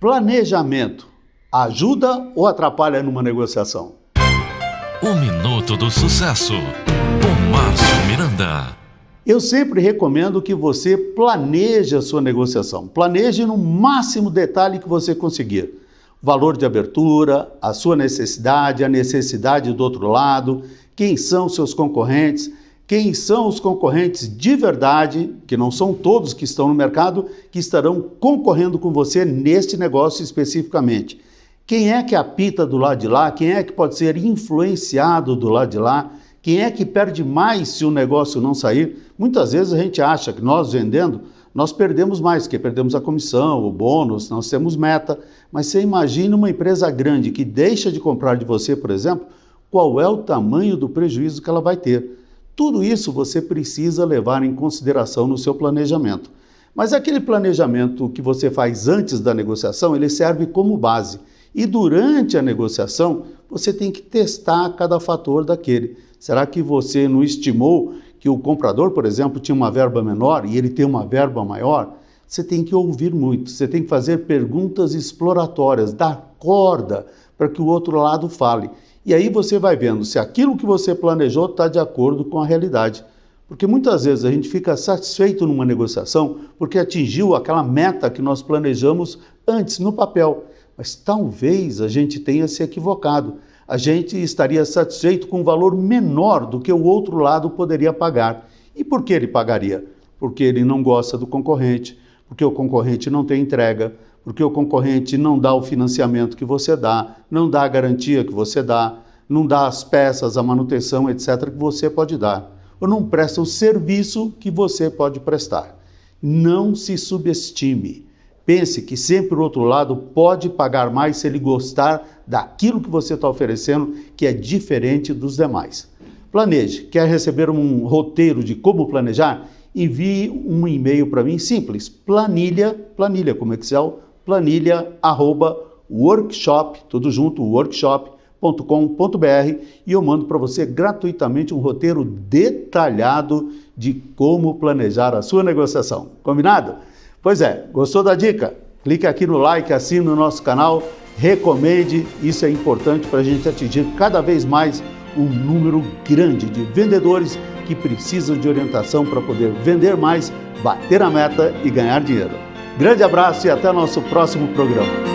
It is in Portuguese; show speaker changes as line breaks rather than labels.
Planejamento ajuda ou atrapalha numa negociação?
O Minuto do Sucesso, com Márcio Miranda.
Eu sempre recomendo que você planeje a sua negociação. Planeje no máximo detalhe que você conseguir. Valor de abertura, a sua necessidade, a necessidade do outro lado, quem são seus concorrentes, quem são os concorrentes de verdade, que não são todos que estão no mercado, que estarão concorrendo com você neste negócio especificamente. Quem é que apita do lado de lá? Quem é que pode ser influenciado do lado de lá? Quem é que perde mais se o negócio não sair? Muitas vezes a gente acha que nós vendendo, nós perdemos mais, que perdemos a comissão, o bônus, nós temos meta. Mas você imagina uma empresa grande que deixa de comprar de você, por exemplo, qual é o tamanho do prejuízo que ela vai ter? Tudo isso você precisa levar em consideração no seu planejamento. Mas aquele planejamento que você faz antes da negociação, ele serve como base. E durante a negociação, você tem que testar cada fator daquele. Será que você não estimou que o comprador, por exemplo, tinha uma verba menor e ele tem uma verba maior? Você tem que ouvir muito, você tem que fazer perguntas exploratórias, dar corda para que o outro lado fale. E aí você vai vendo se aquilo que você planejou está de acordo com a realidade. Porque muitas vezes a gente fica satisfeito numa negociação porque atingiu aquela meta que nós planejamos antes no papel. Mas talvez a gente tenha se equivocado. A gente estaria satisfeito com um valor menor do que o outro lado poderia pagar. E por que ele pagaria? Porque ele não gosta do concorrente, porque o concorrente não tem entrega, porque o concorrente não dá o financiamento que você dá, não dá a garantia que você dá, não dá as peças, a manutenção, etc., que você pode dar, ou não presta o serviço que você pode prestar. Não se subestime. Pense que sempre o outro lado pode pagar mais se ele gostar daquilo que você está oferecendo, que é diferente dos demais. Planeje. Quer receber um roteiro de como planejar? Envie um e-mail para mim simples, planilha, planilha como Excel, planilha arroba workshop, tudo junto, workshop.com.br e eu mando para você gratuitamente um roteiro detalhado de como planejar a sua negociação. Combinado? Pois é, gostou da dica? Clique aqui no like, assine o nosso canal, recomende, isso é importante para a gente atingir cada vez mais um número grande de vendedores que precisam de orientação para poder vender mais, bater a meta e ganhar dinheiro. Grande abraço e até nosso próximo programa.